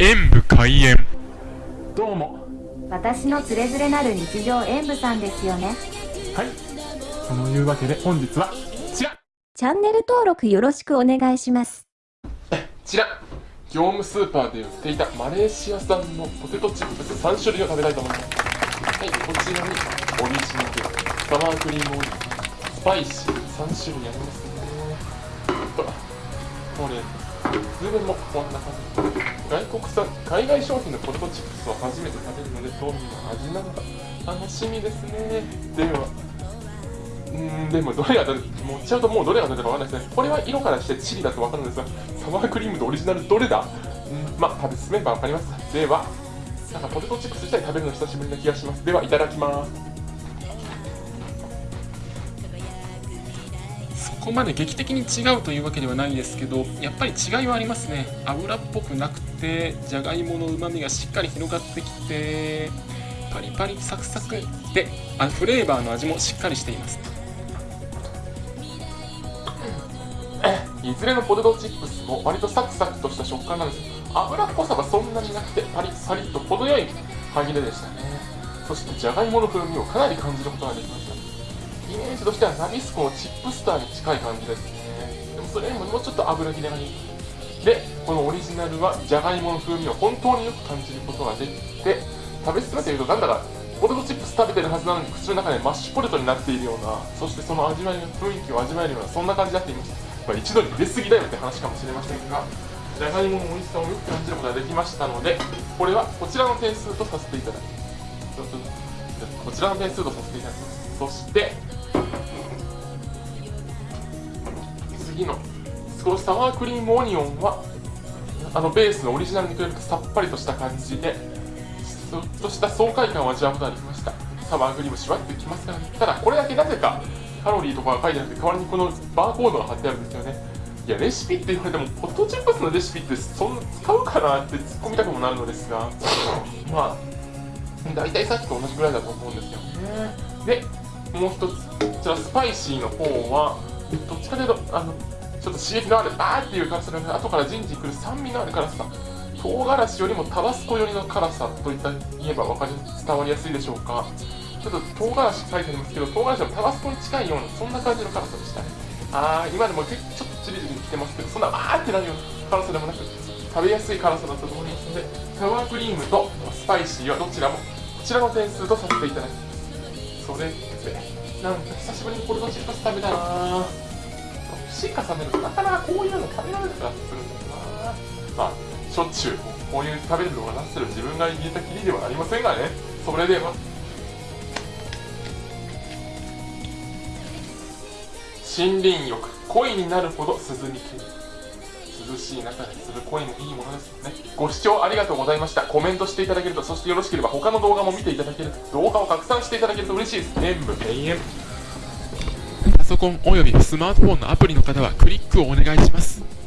演武開演。どうも。私のつれづれなる日常演舞さんですよね。はい。そのいうわけで本日はこちら。チャンネル登録よろしくお願いします。こちら。業務スーパーで売っていたマレーシア産のポテトチップス3種類を食べたいと思います。はいこちらにオリジナルサワークリームオイルスパイシー3種類ありますね。とこれズベもこんな感じ。外国産海外商品のポテトチップスを初めて食べるのでどんな味なのか。楽しみですね。ではうんでもどれがどれ持っちゃうともうどれがどれかわかんないですね。これは色からしてチリだとわかるんですがサワークリームとオリジナルどれだ？うんまあ食べ進めばわかります。ではなんかポテトチップス自体食べるの久しぶりな気がします。ではいただきます。こまで劇的に違うというわけではないですけどやっぱり違いはありますね。油っぽくなくてじゃがいものうまみがしっかり広がってきてパリパリサクサクであフレーバーの味もしっかりしています。いずれのポテトチップスも割とサクサクとした食感なんです。油っぽさがそんなになくてパリッパリッと程よい歯切れでしたね。そしてじゃがいもの風味をかなり感じることができました。イメージとしてはナビスコのチップスターに近い感じですね。でもそれよりももうちょっと油切れがいいでこのオリジナルはじゃがいもの風味を本当によく感じることができて食べ進めているとなんだかポテトチップス食べてるはずなのに口の中でマッシュポテトになっているようなそしてその味わいの雰囲気を味わえるようなそんな感じになっていました、まあ、一度に入れすぎだよって話かもしれませんがじゃがいもの美味しさをよく感じることができましたのでこれはこちらの点数とさせていただきます。こちらの点数とさせていただきます。そして次の少しサワークリームオニオンはあのベースのオリジナルに比べてさっぱりとした感じでちょっとした爽快感を味わうことができました。サワークリームしわってきますからねただこれだけなぜかカロリーとかが書いてなくて代わりにこのバーコードが貼ってあるんですよね。いやレシピって言われてもポテトチップスのレシピってそんな使うかなって突っ込みたくもなるのですが まあ大体さっきと同じぐらいだと思うんですよね。でもう一つこちらスパイシーの方はどっちかというとあのちょっと刺激のあるあーっていう辛さが後からじんじんくる酸味のある辛さ唐辛子よりもタバスコ寄りの辛さといった言えば分かり伝わりやすいでしょうか。ちょっと唐辛子書いてありますけど唐辛子はタバスコに近いようなそんな感じの辛さでしたね。あー今でも結構ちょっとチリチリきてますけどそんなわーってなるような辛さでもなく食べやすい辛さだったと思いますのでサワークリームとスパイシーはどちらもこちらの点数とさせていただきます。それでなんか久しぶりにポテトチップス食べたな。年重ねるとなかなかこういうの食べられなくなってくるんだよな。まあしょっちゅうこういう食べるのがなってる自分が言えたきりではありませんがね。それでは。森林浴。恋になるほど涼み切る。涼しい中でする恋もいいものですよね。ご視聴ありがとうございました。コメントしていただけるとそしてよろしければ他の動画も見ていただける動画を拡散していただけると嬉しいです。全部永遠。パソコンおよびスマートフォンのアプリの方はクリックをお願いします。